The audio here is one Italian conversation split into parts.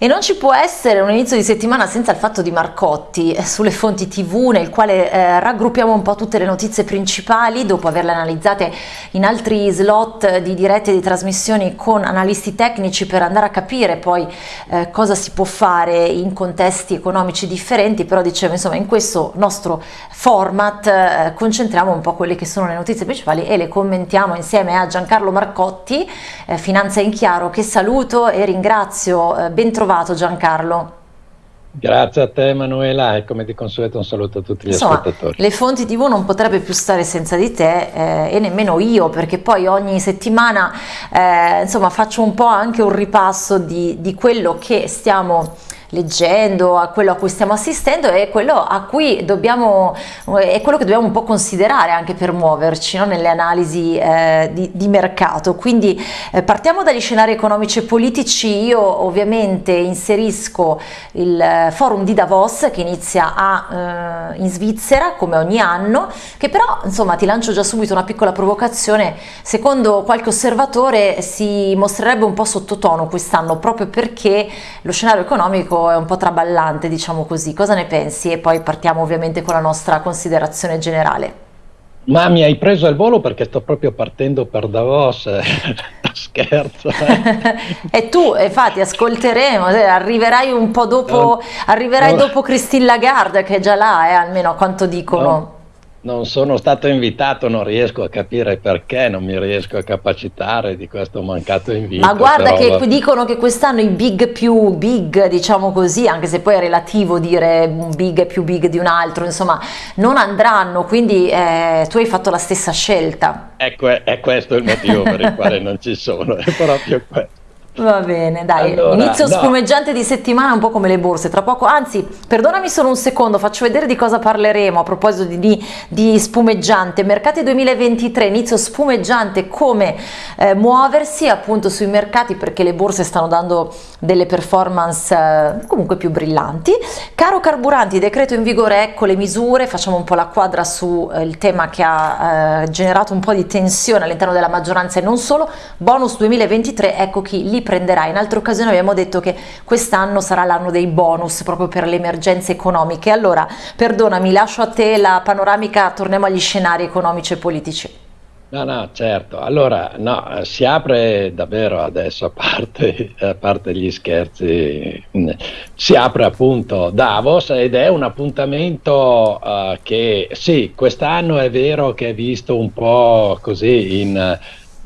E non ci può essere un inizio di settimana senza il fatto di Marcotti eh, sulle fonti tv nel quale eh, raggruppiamo un po' tutte le notizie principali dopo averle analizzate in altri slot di dirette di trasmissioni con analisti tecnici per andare a capire poi eh, cosa si può fare in contesti economici differenti però dicevo insomma in questo nostro format eh, concentriamo un po' quelle che sono le notizie principali e le commentiamo insieme a Giancarlo Marcotti, eh, Finanza in Chiaro che saluto e ringrazio, eh, ben trovato trovato Giancarlo? Grazie a te Emanuela e come di consueto un saluto a tutti gli Insomma, ascoltatori. Le fonti tv non potrebbe più stare senza di te eh, e nemmeno io perché poi ogni settimana eh, insomma, faccio un po' anche un ripasso di, di quello che stiamo leggendo, a quello a cui stiamo assistendo e quello a cui dobbiamo, è quello che dobbiamo un po' considerare anche per muoverci no? nelle analisi eh, di, di, mercato. Quindi eh, partiamo dagli scenari economici e politici, io ovviamente inserisco il eh, forum di Davos che inizia a, eh, in Svizzera come ogni anno, che però insomma ti lancio già subito una piccola provocazione, secondo qualche osservatore si mostrerebbe un po' sottotono quest'anno proprio perché lo scenario economico è un po' traballante, diciamo così. Cosa ne pensi? E poi partiamo ovviamente con la nostra considerazione generale. Ma mi hai preso al volo perché sto proprio partendo per Davos, scherzo. Eh. e tu, infatti, ascolteremo, eh, arriverai un po' dopo, arriverai dopo Christine Lagarde che è già là, eh, almeno a quanto dicono. No non sono stato invitato, non riesco a capire perché, non mi riesco a capacitare di questo mancato invito. Ma guarda che dicono che quest'anno i big più big, diciamo così, anche se poi è relativo dire un big è più big di un altro, insomma, non andranno, quindi eh, tu hai fatto la stessa scelta. Ecco, è questo il motivo per il quale non ci sono, è proprio questo. Va bene, dai, allora, inizio no. spumeggiante di settimana un po' come le borse, tra poco, anzi, perdonami solo un secondo, faccio vedere di cosa parleremo a proposito di, di, di spumeggiante, mercati 2023, inizio spumeggiante, come eh, muoversi appunto sui mercati perché le borse stanno dando delle performance eh, comunque più brillanti, caro carburanti, decreto in vigore, ecco le misure, facciamo un po' la quadra sul eh, tema che ha eh, generato un po' di tensione all'interno della maggioranza e non solo, bonus 2023, ecco chi li prenderà. In altre occasioni abbiamo detto che quest'anno sarà l'anno dei bonus proprio per le emergenze economiche. Allora, perdonami, lascio a te la panoramica, torniamo agli scenari economici e politici. No, no, certo. Allora, no, si apre davvero adesso, a parte, a parte, gli scherzi, si apre appunto Davos ed è un appuntamento uh, che, sì, quest'anno è vero che è visto un po' così in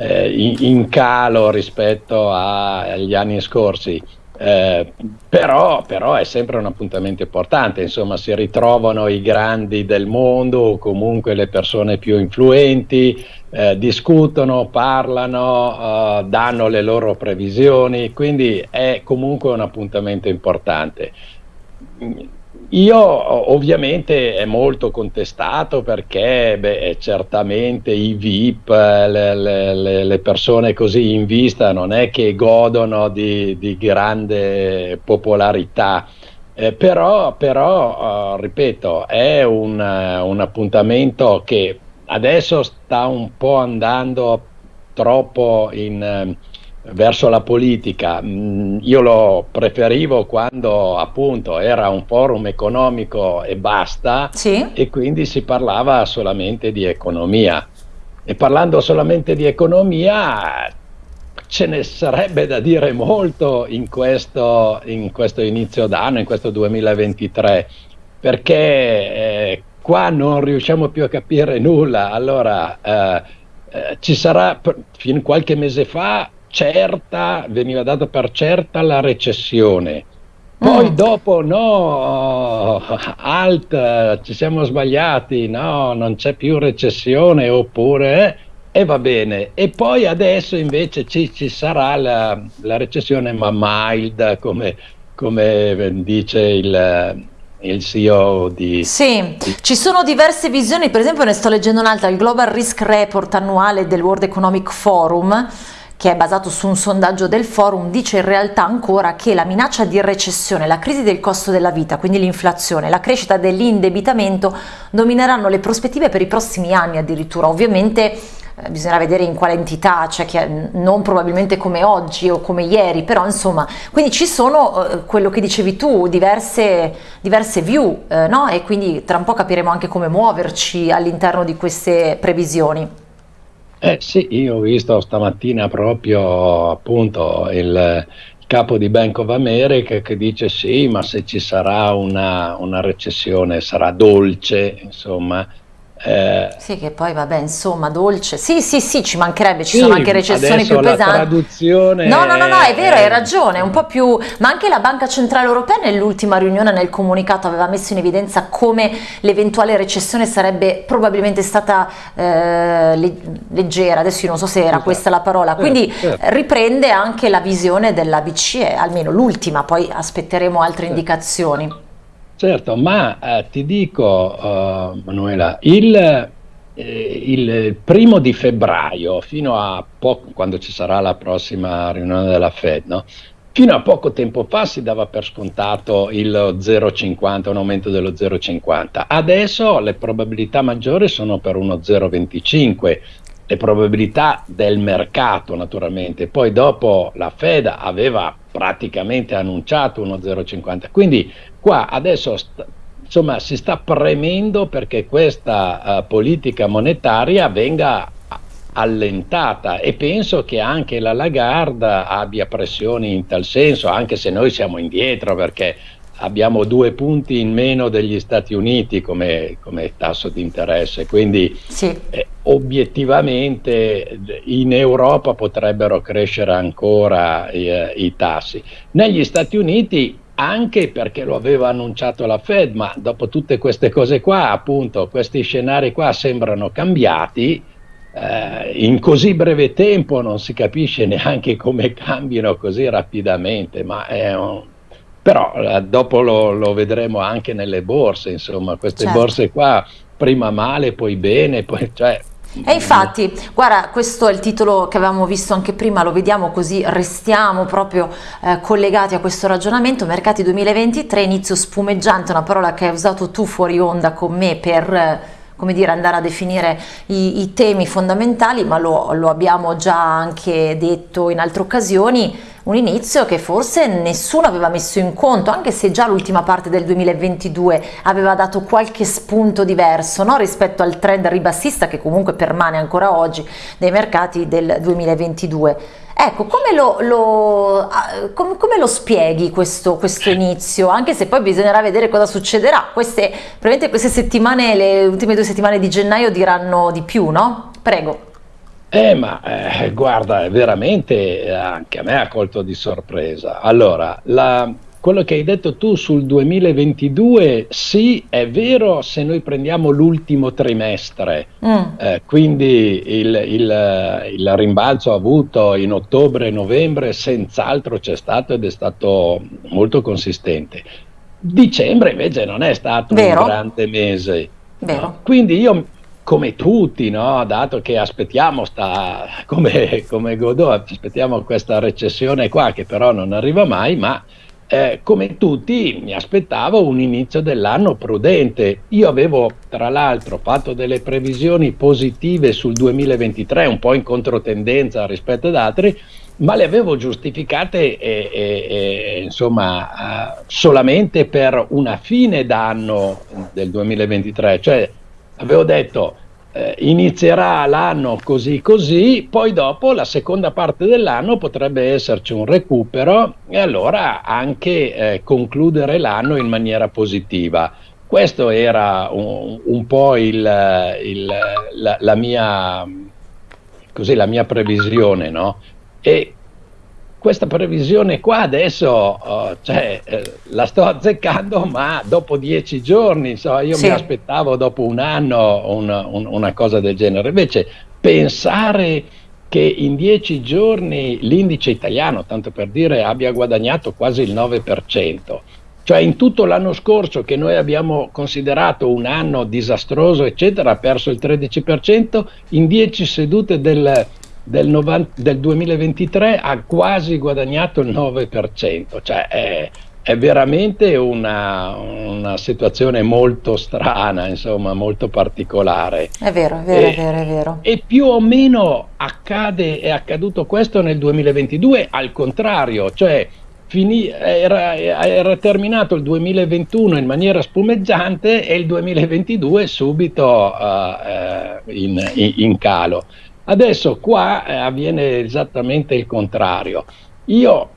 eh, in, calo rispetto a, agli anni scorsi. Eh, però, però, è sempre un appuntamento importante, insomma si ritrovano i grandi del mondo o comunque le persone più influenti, eh, discutono, parlano, eh, danno le loro previsioni, quindi è comunque un appuntamento importante io ovviamente è molto contestato perché beh, certamente i VIP, le, le, le, persone così in vista non è che godono di, di grande popolarità, eh, però, però uh, ripeto, è un, un appuntamento che adesso sta un po' andando troppo in... Verso la politica. Mm, io lo preferivo quando appunto era un forum economico e basta sì. e quindi si parlava solamente di economia. E parlando solamente di economia ce ne sarebbe da dire molto in questo, in questo inizio d'anno, in questo 2023, perché eh, qua non riusciamo più a capire nulla. Allora, eh, eh, ci sarà, fino a qualche mese fa, certa, veniva data per certa la recessione. Poi mm. dopo no, alt, ci siamo sbagliati, no, non c'è più recessione oppure e eh, va bene. E poi adesso invece ci, ci sarà la, la, recessione ma mild come, come dice il, il CEO di... Sì, di... ci sono diverse visioni, per esempio ne sto leggendo un'altra, il Global Risk Report annuale del World Economic Forum che è basato su un sondaggio del forum, dice in realtà ancora che la minaccia di recessione, la crisi del costo della vita, quindi l'inflazione, la crescita dell'indebitamento domineranno le prospettive per i prossimi anni addirittura. Ovviamente eh, bisognerà vedere in quale entità, cioè che, non probabilmente come oggi o come ieri, però insomma, quindi ci sono eh, quello che dicevi tu, diverse, diverse view, eh, no? E quindi tra un po' capiremo anche come muoverci all'interno di queste previsioni. Eh sì, io ho visto stamattina proprio appunto il, capo di Bank of America che dice sì, ma se ci sarà una, una recessione sarà dolce, insomma, eh, sì, che poi vabbè, insomma, dolce. Sì, sì, sì, ci mancherebbe, ci sì, sono anche recessioni più pesanti. Traduzione no, no, no, no, è vero, hai ragione, un po' più. Ma anche la Banca Centrale Europea nell'ultima riunione, nel comunicato, aveva messo in evidenza come l'eventuale recessione sarebbe probabilmente stata eh, leggera. Adesso io non so se era esatto. questa la parola. Quindi certo, certo. riprende anche la visione della BCE, almeno l'ultima, poi aspetteremo altre certo. indicazioni. Certo, ma eh, ti dico, uh, Manuela, il, eh, il, primo di febbraio, fino a poco, quando ci sarà la prossima riunione della Fed, no? fino a poco tempo fa si dava per scontato il 0,50, un aumento dello 0,50. Adesso le probabilità maggiori sono per uno 0,25 le probabilità del mercato naturalmente, poi dopo la Fed aveva praticamente annunciato uno 0,50, quindi qua adesso insomma si sta premendo perché questa uh, politica monetaria venga allentata e penso che anche la Lagarde abbia pressioni in tal senso, anche se noi siamo indietro perché abbiamo due punti in meno degli Stati Uniti come, come tasso di interesse, quindi sì. eh, obiettivamente in Europa potrebbero crescere ancora eh, i tassi. Negli Stati Uniti anche perché lo aveva annunciato la Fed, ma dopo tutte queste cose qua, appunto, questi scenari qua sembrano cambiati. Eh, in così breve tempo non si capisce neanche come cambino così rapidamente, ma è un, però eh, dopo lo, lo, vedremo anche nelle borse, insomma, queste certo. borse qua prima male, poi bene, poi cioè, e infatti, guarda, questo è il titolo che avevamo visto anche prima, lo vediamo così restiamo proprio eh, collegati a questo ragionamento. Mercati 2023, inizio spumeggiante, una parola che hai usato tu fuori onda con me per... Eh, come dire, andare a definire i, i temi fondamentali, ma lo, lo abbiamo già anche detto in altre occasioni, un inizio che forse nessuno aveva messo in conto, anche se già l'ultima parte del 2022 aveva dato qualche spunto diverso no? rispetto al trend ribassista che comunque permane ancora oggi dei mercati del 2022. Ecco, come lo, lo, come, come lo spieghi questo, questo, inizio? Anche se poi bisognerà vedere cosa succederà. Queste, probabilmente queste settimane, le ultime due settimane di gennaio diranno di più, no? Prego. Eh, ma eh, guarda, veramente anche a me ha colto di sorpresa. Allora, la, quello che hai detto tu sul 2022, sì, è vero se noi prendiamo l'ultimo trimestre, mm. eh, quindi il, il, il, rimbalzo avuto in ottobre e novembre senz'altro c'è stato ed è stato molto consistente. Dicembre invece non è stato vero. un grande mese. No? Quindi io come tutti, no? dato che aspettiamo, sta, come, come Godot, aspettiamo questa recessione qua che però non arriva mai, ma eh, come tutti mi aspettavo un inizio dell'anno prudente. Io avevo tra l'altro fatto delle previsioni positive sul 2023, un po' in controtendenza rispetto ad altri, ma le avevo giustificate e, e, e, insomma uh, solamente per una fine d'anno del 2023, cioè avevo detto eh, inizierà l'anno così così, poi dopo la seconda parte dell'anno potrebbe esserci un recupero e allora anche eh, concludere l'anno in maniera positiva. Questo era un, un po' il, il, la, la, mia, così, la mia previsione, no? E questa previsione qua adesso oh, cioè, eh, la sto azzeccando, ma dopo dieci giorni, so, io sì. mi aspettavo dopo un anno un, un, una cosa del genere. Invece pensare che in dieci giorni l'indice italiano, tanto per dire, abbia guadagnato quasi il 9%, cioè in tutto l'anno scorso che noi abbiamo considerato un anno disastroso, eccetera, ha perso il 13%, in dieci sedute del del, 90, del 2023 ha quasi guadagnato il 9%, cioè è, è veramente una, una, situazione molto strana, insomma, molto particolare. È vero, è vero, e, è vero, è vero. E più o meno accade, è accaduto questo nel 2022, al contrario, cioè finì, era, era, terminato il 2021 in maniera spumeggiante e il 2022 subito uh, in, in, in, calo. Adesso qua eh, avviene esattamente il contrario. Io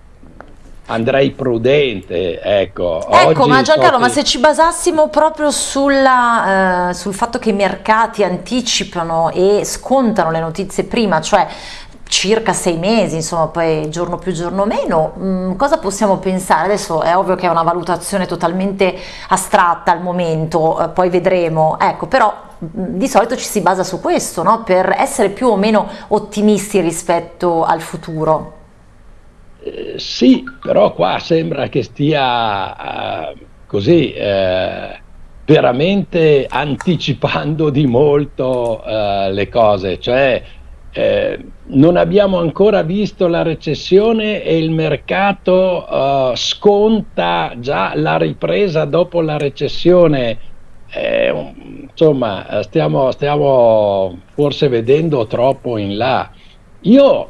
andrei prudente, ecco. Ecco, ma Giancarlo, so ma se ci basassimo proprio sulla, eh, sul fatto che i mercati anticipano e scontano le notizie prima, cioè circa sei mesi, insomma poi giorno più giorno meno, mm, cosa possiamo pensare? Adesso è ovvio che è una valutazione totalmente astratta al momento, eh, poi vedremo, ecco però di solito ci si basa su questo, no? per essere più o meno ottimisti rispetto al futuro. Eh, sì, però qua sembra che stia uh, così eh, veramente anticipando di molto uh, le cose, cioè eh, non abbiamo ancora visto la recessione e il mercato uh, sconta già la ripresa dopo la recessione. Eh, insomma, stiamo, stiamo forse vedendo troppo in là. Io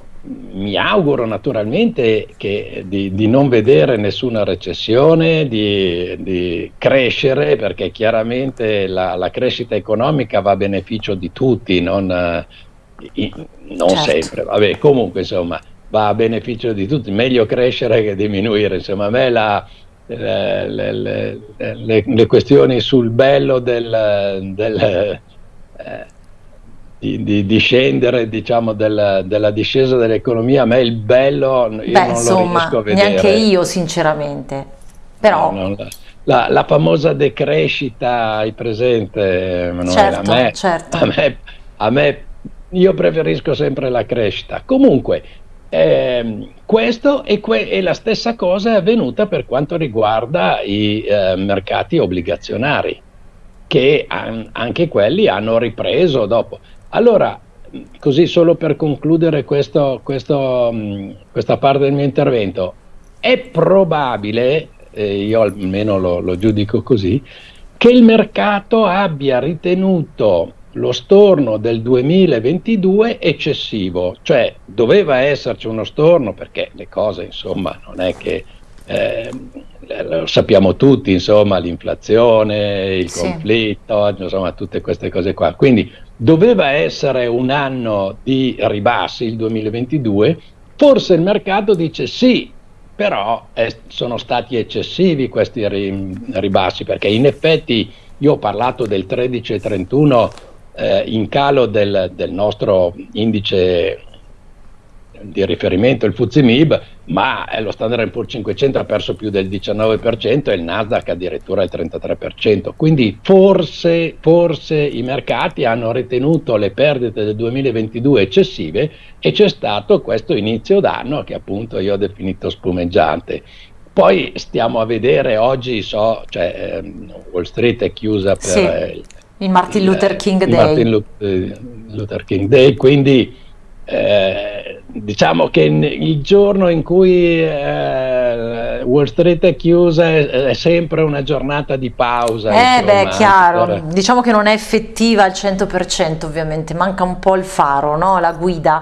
mi auguro naturalmente che, di, di, non vedere nessuna recessione, di, di crescere, perché chiaramente la, la, crescita economica va a beneficio di tutti, non, non certo. sempre. Vabbè, comunque insomma va a beneficio di tutti, meglio crescere che diminuire. Insomma, a me la, le, le, le, le, questioni sul bello del, del eh, di, di, di, scendere diciamo del, della discesa dell'economia a me il bello io Beh, non insomma, lo riesco a vedere neanche io sinceramente però no, la, la, la, famosa decrescita hai presente Emanuele? Certo, a me, certo. A me, a me io preferisco sempre la crescita comunque eh, questo e, que e, la stessa cosa è avvenuta per quanto riguarda i eh, mercati obbligazionari che an anche quelli hanno ripreso dopo. Allora, così solo per concludere questo, questo, questa parte del mio intervento, è probabile, eh, io almeno lo, lo giudico così, che il mercato abbia ritenuto lo storno del 2022 eccessivo, cioè doveva esserci uno storno perché le cose insomma non è che eh, lo sappiamo tutti, insomma l'inflazione, il sì. conflitto, insomma tutte queste cose qua, quindi doveva essere un anno di ribassi il 2022, forse il mercato dice sì, però è, sono stati eccessivi questi ribassi perché in effetti io ho parlato del 13,31 eh, in calo del, del nostro indice di riferimento il Fuzimib, ma lo Standard Poor's 500 ha perso più del 19% e il Nasdaq addirittura il 33%. Quindi forse, forse i mercati hanno ritenuto le perdite del 2022 eccessive e c'è stato questo inizio d'anno che appunto io ho definito spumeggiante. Poi stiamo a vedere, oggi so, cioè, ehm, Wall Street è chiusa per sì, il, Martin Luther King Day. Martin Luther King Day, quindi eh, diciamo che il giorno in cui eh, Wall Street è chiusa è, è, sempre una giornata di pausa. Eh beh, chiaro, per... diciamo che non è effettiva al 100% ovviamente, manca un po' il faro, no? la guida.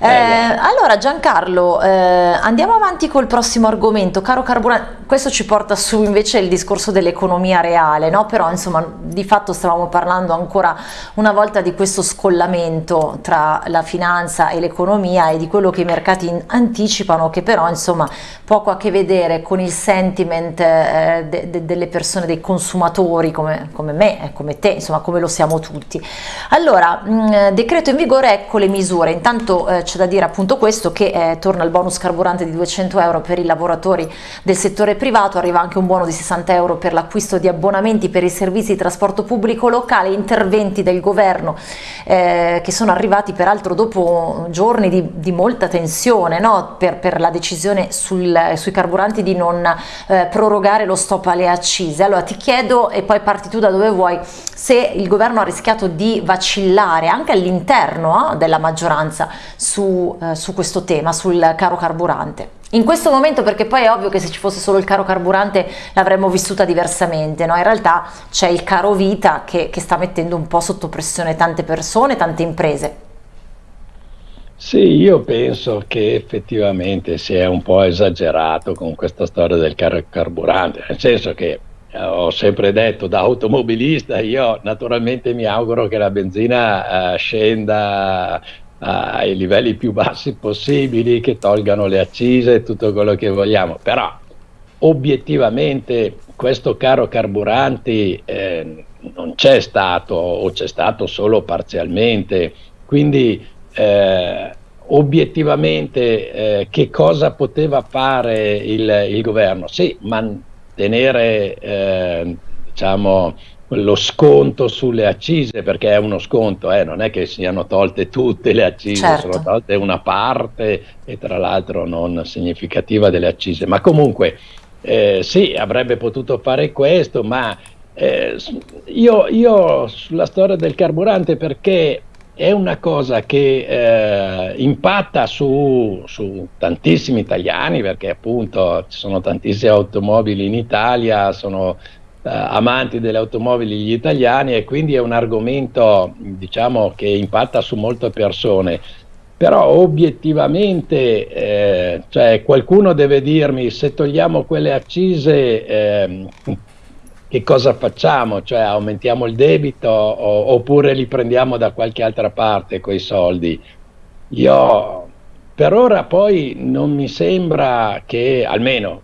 Eh, eh, allora Giancarlo, eh, andiamo avanti col prossimo argomento, caro carburante, questo ci porta su invece il discorso dell'economia reale, no? però insomma di fatto stavamo parlando ancora una volta di questo scollamento tra la finanza e l'economia e di quello che i mercati anticipano che però insomma poco a che vedere con il sentiment eh, de de delle persone, dei consumatori come, come me come te, insomma come lo siamo tutti. Allora, mh, decreto in vigore, ecco le misure, intanto eh, c'è da dire appunto questo che eh, torna il bonus carburante di 200 euro per i lavoratori del settore privato, arriva anche un buono di 60 euro per l'acquisto di abbonamenti per i servizi di trasporto pubblico locale, interventi del governo eh, che sono arrivati peraltro dopo giorni di, di molta tensione no? per, per, la decisione sul, sui carburanti di non eh, prorogare lo stop alle accise. Allora ti chiedo, e poi parti tu da dove vuoi, se il governo ha rischiato di vacillare anche all'interno eh, della maggioranza su, eh, su questo tema, sul caro carburante. in questo momento perché poi è ovvio che se ci fosse solo il caro carburante l'avremmo vissuta diversamente, no? in realtà c'è il caro vita che, che sta mettendo un po' sotto pressione tante persone, tante imprese. Sì, io penso che effettivamente si è un po' esagerato con questa storia del caro carburante, nel senso che eh, ho sempre detto da automobilista, io naturalmente mi auguro che la benzina eh, scenda ai livelli più bassi possibili, che tolgano le accise e tutto quello che vogliamo, però obiettivamente questo caro carburanti eh, non c'è stato o c'è stato solo parzialmente, quindi eh, obiettivamente eh, che cosa poteva fare il, il governo? Sì, mantenere eh, diciamo, lo sconto sulle accise, perché è uno sconto, eh, non è che siano tolte tutte le accise, certo. sono tolte una parte e tra l'altro non significativa delle accise, ma comunque eh, sì, avrebbe potuto fare questo, ma eh, io, io, sulla storia del carburante perché è una cosa che eh, impatta su, su, tantissimi italiani, perché appunto ci sono tantissime automobili in Italia, sono eh, amanti delle automobili gli italiani e quindi è un argomento diciamo, che impatta su molte persone. Però obiettivamente eh, cioè, qualcuno deve dirmi se togliamo quelle accise eh, che cosa facciamo? Cioè aumentiamo il debito o, oppure li prendiamo da qualche altra parte quei soldi? Io per ora poi non mi sembra che, almeno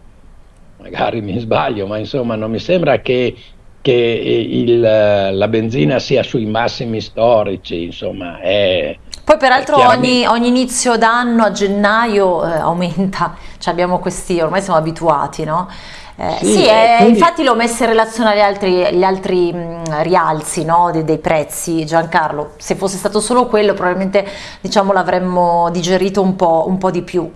magari mi sbaglio, ma insomma non mi sembra che, che il, la benzina sia sui massimi storici, insomma è... Poi peraltro ogni, ogni, inizio d'anno a gennaio eh, aumenta, cioè abbiamo questi, ormai siamo abituati, no? Eh, sì, sì eh, quindi... infatti l'ho messo in relazione agli altri, agli altri mh, rialzi no, dei, dei, prezzi, Giancarlo, se fosse stato solo quello probabilmente diciamo, l'avremmo digerito un po', un po' di più.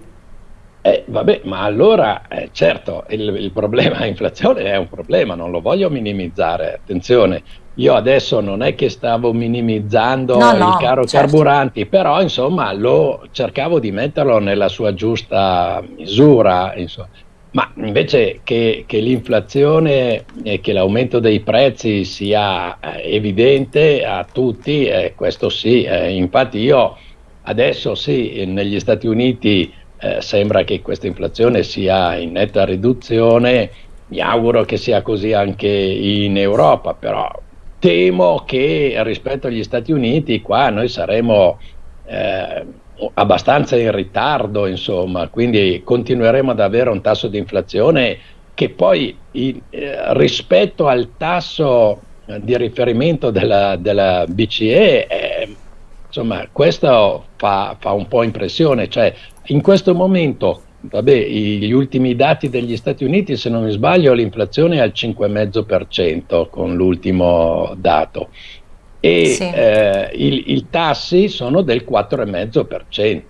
Eh, vabbè, ma allora, eh, certo, il, il problema inflazione è un problema, non lo voglio minimizzare, attenzione, io adesso non è che stavo minimizzando no, il no, caro certo. carburanti, però insomma lo cercavo di metterlo nella sua giusta misura, insomma. Ma invece che, che l'inflazione e che l'aumento dei prezzi sia eh, evidente a tutti, eh, questo sì, eh, infatti io adesso sì, negli Stati Uniti eh, sembra che questa inflazione sia in netta riduzione, mi auguro che sia così anche in Europa, però temo che rispetto agli Stati Uniti qua noi saremo eh, abbastanza in ritardo, insomma, quindi continueremo ad avere un tasso di inflazione che poi in, eh, rispetto al tasso di riferimento della, della BCE, eh, insomma, questo fa, fa, un po' impressione, cioè in questo momento, vabbè, gli ultimi dati degli Stati Uniti, se non mi sbaglio, l'inflazione è al 5,5% con l'ultimo dato e sì. eh, i tassi sono del 4,5%.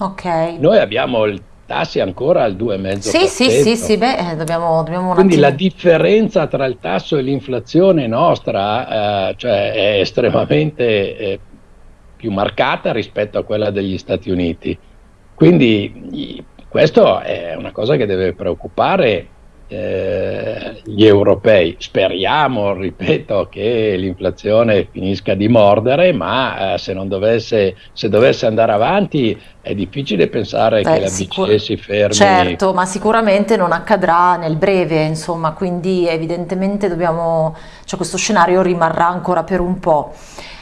Ok. Noi abbiamo il tassi ancora al 2,5%. Sì, sì, sì, sì, beh, eh, dobbiamo, dobbiamo Quindi la differenza tra il tasso e l'inflazione nostra eh, cioè è estremamente eh, più marcata rispetto a quella degli Stati Uniti. Quindi questo è una cosa che deve preoccupare eh, gli europei. Speriamo, ripeto, che l'inflazione finisca di mordere, ma eh, se, dovesse, se, dovesse, andare avanti è difficile pensare Beh, che la BCE si fermi. Certo, ma sicuramente non accadrà nel breve, insomma, quindi evidentemente dobbiamo, cioè questo scenario rimarrà ancora per un po'.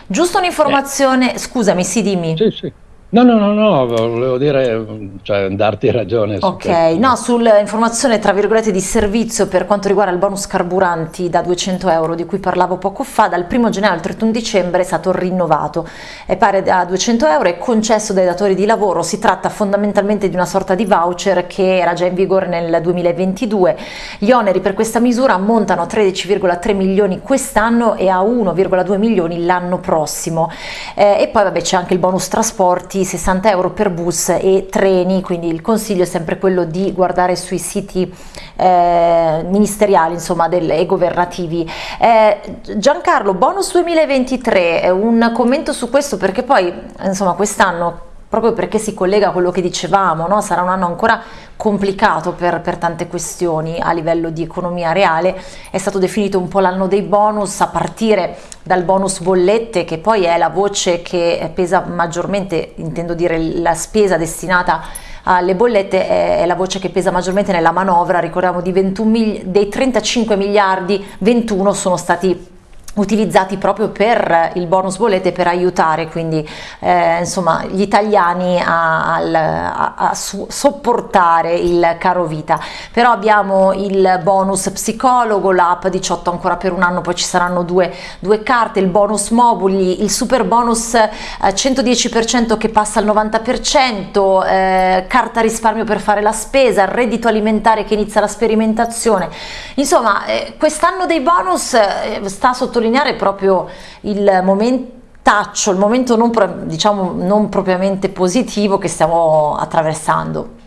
Giusto un'informazione, eh. scusami, sì, dimmi. Sì, sì. No, no, no, no, volevo dire, cioè, darti ragione. Ok, su no, sull'informazione tra virgolette di servizio per quanto riguarda il bonus carburanti da 200 euro di cui parlavo poco fa, dal 1 gennaio al 31 dicembre è stato rinnovato, è pari a 200 euro, è concesso dai datori di lavoro, si tratta fondamentalmente di una sorta di voucher che era già in vigore nel 2022, gli oneri per questa misura ammontano a 13,3 milioni quest'anno e a 1,2 milioni l'anno prossimo. Eh, e poi vabbè c'è anche il bonus trasporti 60 euro per bus e treni, quindi il consiglio è sempre quello di guardare sui siti eh, ministeriali insomma, del, e governativi. Eh, Giancarlo, bonus 2023, un commento su questo perché poi insomma quest'anno proprio perché si collega a quello che dicevamo, no? sarà un anno ancora complicato per, per, tante questioni a livello di economia reale, è stato definito un po' l'anno dei bonus a partire dal bonus bollette che poi è la voce che pesa maggiormente, intendo dire la spesa destinata alle bollette è, la voce che pesa maggiormente nella manovra, ricordiamo di 21 dei 35 miliardi 21 sono stati utilizzati proprio per il bonus bollette per aiutare quindi eh, insomma gli italiani a, a, a sopportare il caro vita. Però abbiamo il bonus psicologo l'app 18 ancora per un anno poi ci saranno due, due carte il bonus mobili il super bonus eh, 110% che passa al 90% eh, carta risparmio per fare la spesa reddito alimentare che inizia la sperimentazione. Insomma eh, quest'anno dei bonus eh, sta sottolineando sottolineare proprio il momentaccio, il momento non, diciamo, non propriamente positivo che stiamo attraversando.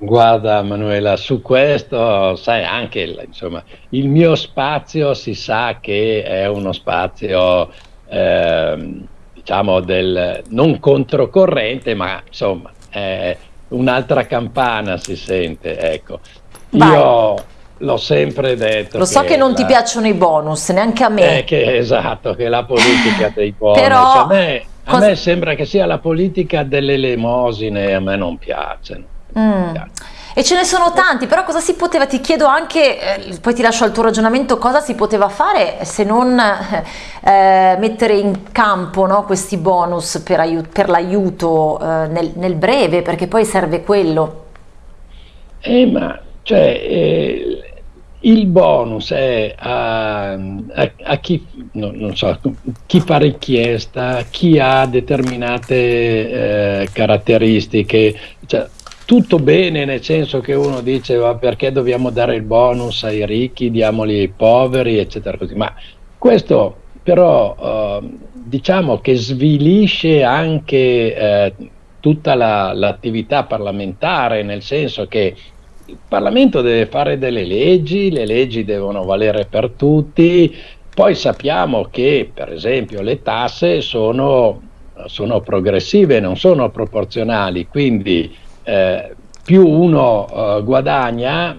Guarda Manuela, su questo sai anche insomma, il mio spazio si sa che è uno spazio eh, diciamo del non controcorrente, ma insomma un'altra campana si sente, ecco. Vai. Io L'ho sempre detto. Lo so che, che non la... ti piacciono i bonus, neanche a me. Eh, che, esatto, che la politica dei bonus. Però... A me, a cosa... me sembra che sia la politica delle elemosine, a me non piacciono. Mm. E ce ne sono tanti, però cosa si poteva, ti chiedo anche, eh, poi ti lascio al tuo ragionamento, cosa si poteva fare se non eh, mettere in campo no, questi bonus per, per l'aiuto eh, nel, nel, breve, perché poi serve quello. Eh, ma cioè, eh, il bonus è a, a, a chi, no, so, chi, fa richiesta, chi ha determinate eh, caratteristiche, cioè, tutto bene nel senso che uno dice ma perché dobbiamo dare il bonus ai ricchi, diamoli ai poveri, eccetera così, ma questo però eh, diciamo che svilisce anche eh, tutta l'attività la, parlamentare, nel senso che il Parlamento deve fare delle leggi, le leggi devono valere per tutti, poi sappiamo che per esempio le tasse sono, sono progressive, non sono proporzionali, quindi eh, più uno eh, guadagna,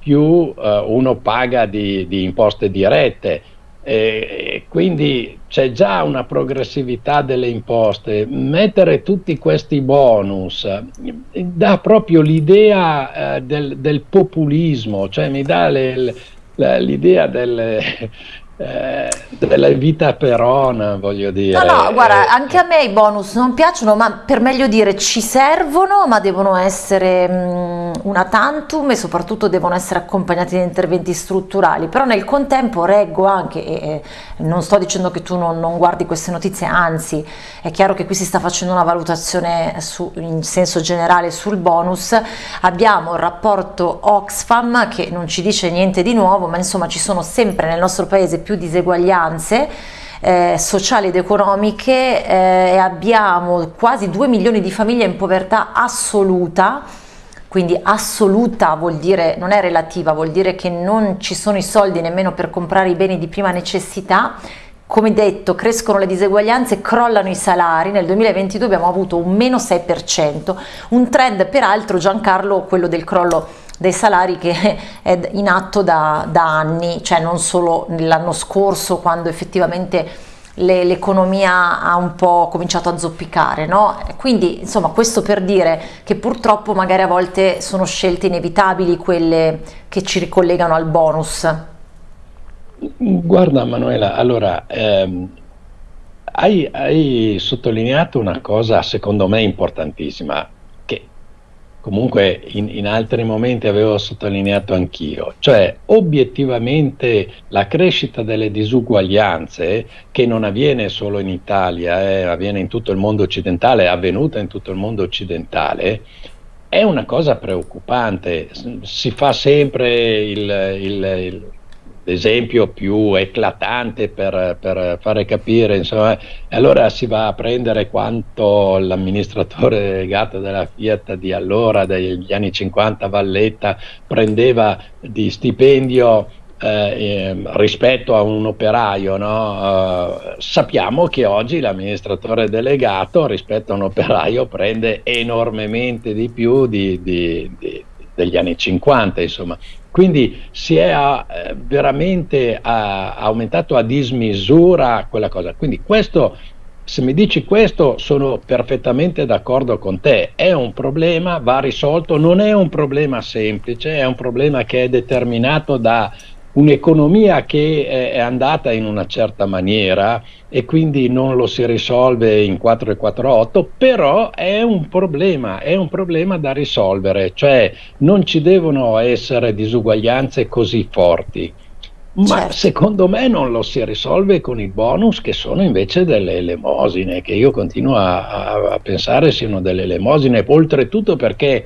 più eh, uno paga di, di imposte dirette e quindi c'è già una progressività delle imposte. Mettere tutti questi bonus dà proprio l'idea eh, del, del, populismo, cioè mi dà l'idea del, eh, della vita perona, voglio dire. No, no, guarda, eh, anche a me i bonus non piacciono, ma per meglio dire ci servono, ma devono essere mh, una tantum e soprattutto devono essere accompagnati da interventi strutturali. Però nel contempo reggo anche, e, non sto dicendo che tu non, non, guardi queste notizie, anzi è chiaro che qui si sta facendo una valutazione su, in senso generale sul bonus. Abbiamo il rapporto Oxfam che non ci dice niente di nuovo, ma insomma ci sono sempre nel nostro paese più più diseguaglianze eh, sociali ed economiche eh, e abbiamo quasi 2 milioni di famiglie in povertà assoluta. Quindi assoluta vuol dire, non è relativa, vuol dire che non ci sono i soldi nemmeno per comprare i beni di prima necessità, come detto crescono le diseguaglianze, crollano i salari, nel 2022 abbiamo avuto un meno 6%, un trend peraltro Giancarlo, quello del crollo dei salari che è in atto da, da anni, cioè non solo l'anno scorso quando effettivamente l'economia ha un po' cominciato a zoppicare, no? Quindi insomma questo per dire che purtroppo magari a volte sono scelte inevitabili quelle che ci ricollegano al bonus. Guarda Manuela, allora ehm, hai, hai sottolineato una cosa secondo me importantissima comunque in, in, altri momenti avevo sottolineato anch'io, cioè obiettivamente la crescita delle disuguaglianze, che non avviene solo in Italia, eh, avviene in tutto il mondo occidentale, è avvenuta in tutto il mondo occidentale, è una cosa preoccupante, si fa sempre il, il, il l'esempio più eclatante per, per, fare capire, insomma, allora si va a prendere quanto l'amministratore delegato della Fiat di allora, degli anni 50, Valletta, prendeva di stipendio eh, rispetto a un operaio, no? eh, sappiamo che oggi l'amministratore delegato rispetto a un operaio prende enormemente di più di, di, di, degli anni 50, insomma. Quindi si è eh, veramente a, aumentato a dismisura quella cosa. Quindi questo se mi dici questo sono perfettamente d'accordo con te, è un problema, va risolto, non è un problema semplice, è un problema che è determinato da un'economia che è andata in una certa maniera e quindi non lo si risolve in 4 e 4 però è un problema, è un problema da risolvere, cioè non ci devono essere disuguaglianze così forti. Ma certo. secondo me non lo si risolve con i bonus che sono invece delle elemosine, che io continuo a, a, a pensare siano delle elemosine, oltretutto perché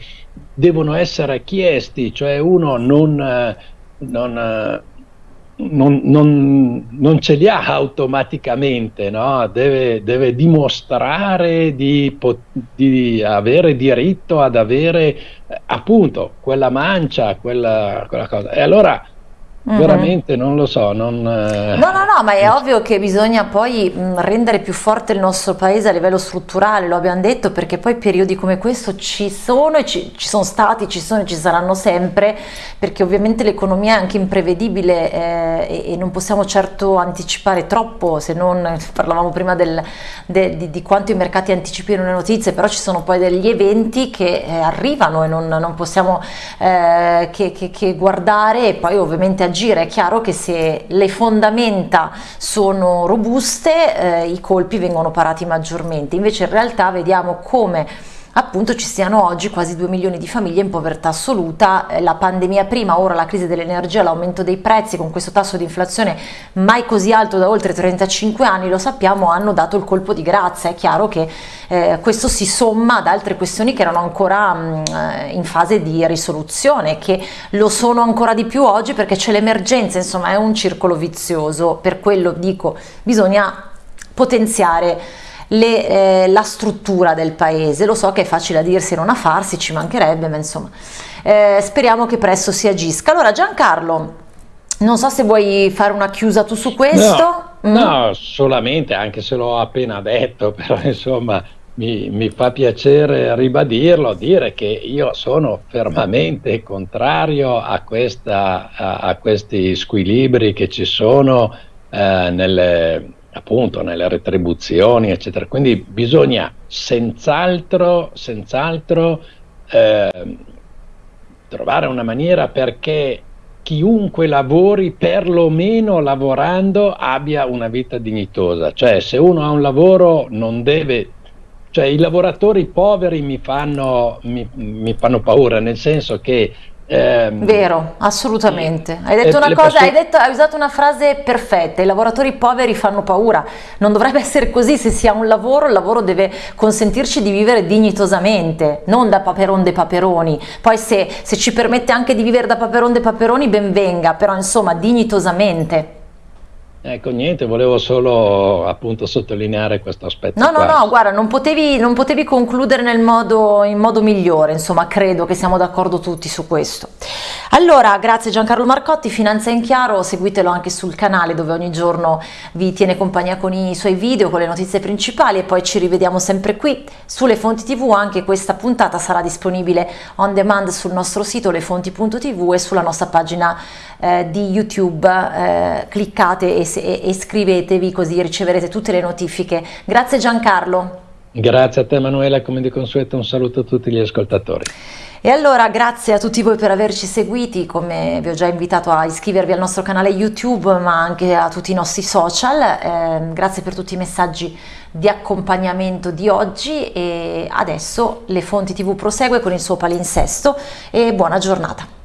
devono essere chiesti, cioè uno non, non, non, non, non, ce li ha automaticamente, no? deve, deve, dimostrare di, di, avere diritto ad avere eh, appunto quella mancia, quella, quella cosa. E allora Mm-hmm. Veramente non lo so. Non, eh... No, no, no, ma è ovvio che bisogna poi rendere più forte il nostro paese a livello strutturale, lo abbiamo detto, perché poi periodi come questo ci sono e ci, ci sono stati, ci sono e ci saranno sempre, perché ovviamente l'economia è anche imprevedibile eh, e, e, non possiamo certo anticipare troppo, se non parlavamo prima del, de, di, di, quanto i mercati anticipino le notizie, però ci sono poi degli eventi che eh, arrivano e non, non possiamo eh, che, che, che guardare e poi ovviamente agire. È chiaro che se le fondamenta sono robuste eh, i colpi vengono parati maggiormente, invece in realtà vediamo come appunto ci siano oggi quasi 2 milioni di famiglie in povertà assoluta, eh, la pandemia prima, ora la crisi dell'energia, l'aumento dei prezzi con questo tasso di inflazione mai così alto da oltre 35 anni, lo sappiamo, hanno dato il colpo di grazia, è chiaro che eh, questo si somma ad altre questioni che erano ancora mh, mm, eh, in fase di risoluzione, che lo sono ancora di più oggi perché c'è l'emergenza, insomma è un circolo vizioso, per quello dico bisogna potenziare le, eh, la struttura del paese. Lo so che è facile a dirsi e non a farsi, ci mancherebbe, ma insomma eh, speriamo che presto si agisca. Allora Giancarlo, non so se vuoi fare una chiusa tu su questo. No, mm. no solamente, anche se l'ho appena detto, però insomma mi, mi, fa piacere ribadirlo, dire che io sono fermamente contrario a, questa, a, a questi squilibri che ci sono eh, nelle, appunto nelle retribuzioni, eccetera. Quindi bisogna senz'altro, senz'altro eh, trovare una maniera perché chiunque lavori, perlomeno lavorando, abbia una vita dignitosa. Cioè, se uno ha un lavoro non deve... Cioè, i lavoratori poveri mi fanno, mi, mi fanno paura, nel senso che eh, Vero, assolutamente. Hai detto una cosa, hai, detto, hai, usato una frase perfetta, i lavoratori poveri fanno paura. Non dovrebbe essere così, se si ha un lavoro, il lavoro deve consentirci di vivere dignitosamente, non da paperon de paperoni. Poi se, se ci permette anche di vivere da paperon de paperoni, ben venga, però insomma dignitosamente. Ecco, niente, volevo solo appunto sottolineare questo aspetto. No, qua. no, no, guarda, non potevi, non potevi concludere nel modo, in modo migliore, insomma, credo che siamo d'accordo tutti su questo. Allora, grazie Giancarlo Marcotti, Finanza in Chiaro, seguitelo anche sul canale dove ogni giorno vi tiene compagnia con i suoi video, con le notizie principali e poi ci rivediamo sempre qui sulle fonti tv, anche questa puntata sarà disponibile on demand sul nostro sito lefonti.tv e sulla nostra pagina eh, di YouTube, eh, cliccate e e, e iscrivetevi così riceverete tutte le notifiche. Grazie Giancarlo. Grazie a te Emanuela, come di consueto un saluto a tutti gli ascoltatori. E allora grazie a tutti voi per averci seguiti, come vi ho già invitato a iscrivervi al nostro canale YouTube ma anche a tutti i nostri social, eh, grazie per tutti i messaggi di accompagnamento di oggi e adesso le fonti tv prosegue con il suo palinsesto e buona giornata.